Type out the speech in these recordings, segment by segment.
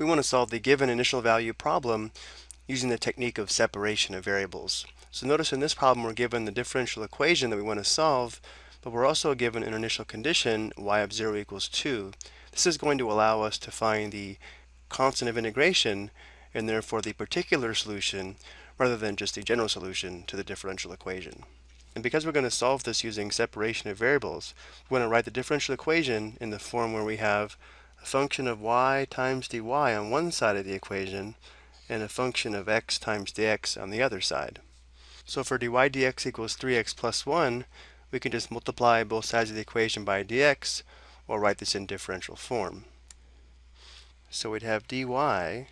we want to solve the given initial value problem using the technique of separation of variables. So notice in this problem we're given the differential equation that we want to solve, but we're also given an initial condition y of 0 equals 2. This is going to allow us to find the constant of integration and therefore the particular solution rather than just the general solution to the differential equation. And because we're going to solve this using separation of variables, we're going to write the differential equation in the form where we have a function of y times dy on one side of the equation and a function of x times dx on the other side. So for dy dx equals 3x plus 1, we can just multiply both sides of the equation by dx or write this in differential form. So we'd have dy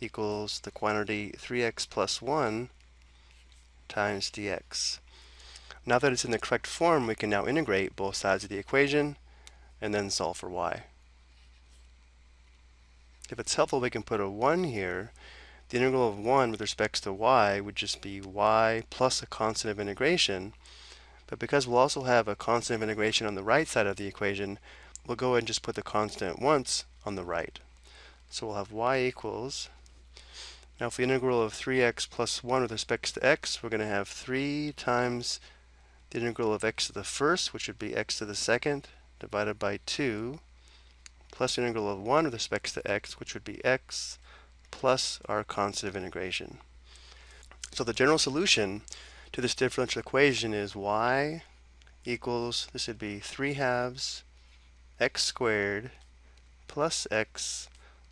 equals the quantity 3x plus 1 times dx. Now that it's in the correct form, we can now integrate both sides of the equation and then solve for y. If it's helpful, we can put a 1 here. The integral of 1 with respect to y would just be y plus a constant of integration. But because we'll also have a constant of integration on the right side of the equation, we'll go ahead and just put the constant once on the right. So we'll have y equals, now if the integral of 3x plus 1 with respect to x, we're going to have 3 times the integral of x to the first, which would be x to the second, divided by 2, plus integral of 1 with respect to x, which would be x, plus our constant of integration. So the general solution to this differential equation is y equals, this would be 3 halves x squared plus x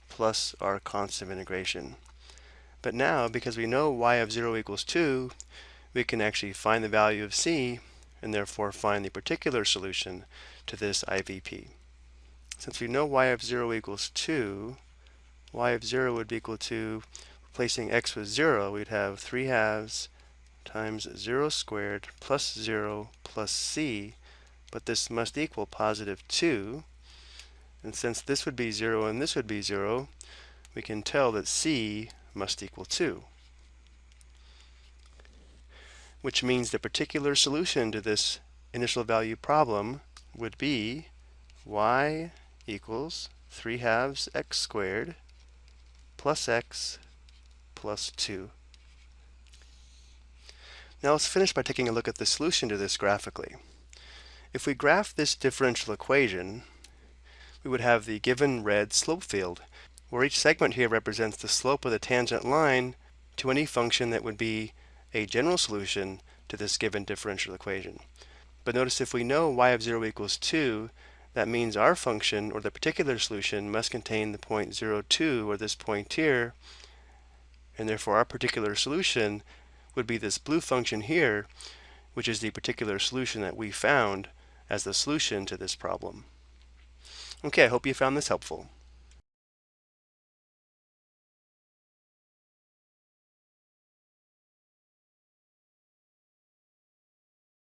plus our constant of integration. But now, because we know y of 0 equals 2, we can actually find the value of c and therefore find the particular solution to this IVP. Since we know y of 0 equals 2, y of 0 would be equal to, replacing x with 0, we'd have 3 halves times 0 squared plus 0 plus c, but this must equal positive 2. And since this would be 0 and this would be 0, we can tell that c must equal 2 which means the particular solution to this initial value problem would be y equals 3 halves x squared plus x plus 2. Now let's finish by taking a look at the solution to this graphically. If we graph this differential equation, we would have the given red slope field, where each segment here represents the slope of the tangent line to any function that would be a general solution to this given differential equation. But notice if we know y of 0 equals 2, that means our function, or the particular solution, must contain the point 0, 2, or this point here, and therefore our particular solution would be this blue function here, which is the particular solution that we found as the solution to this problem. Okay, I hope you found this helpful.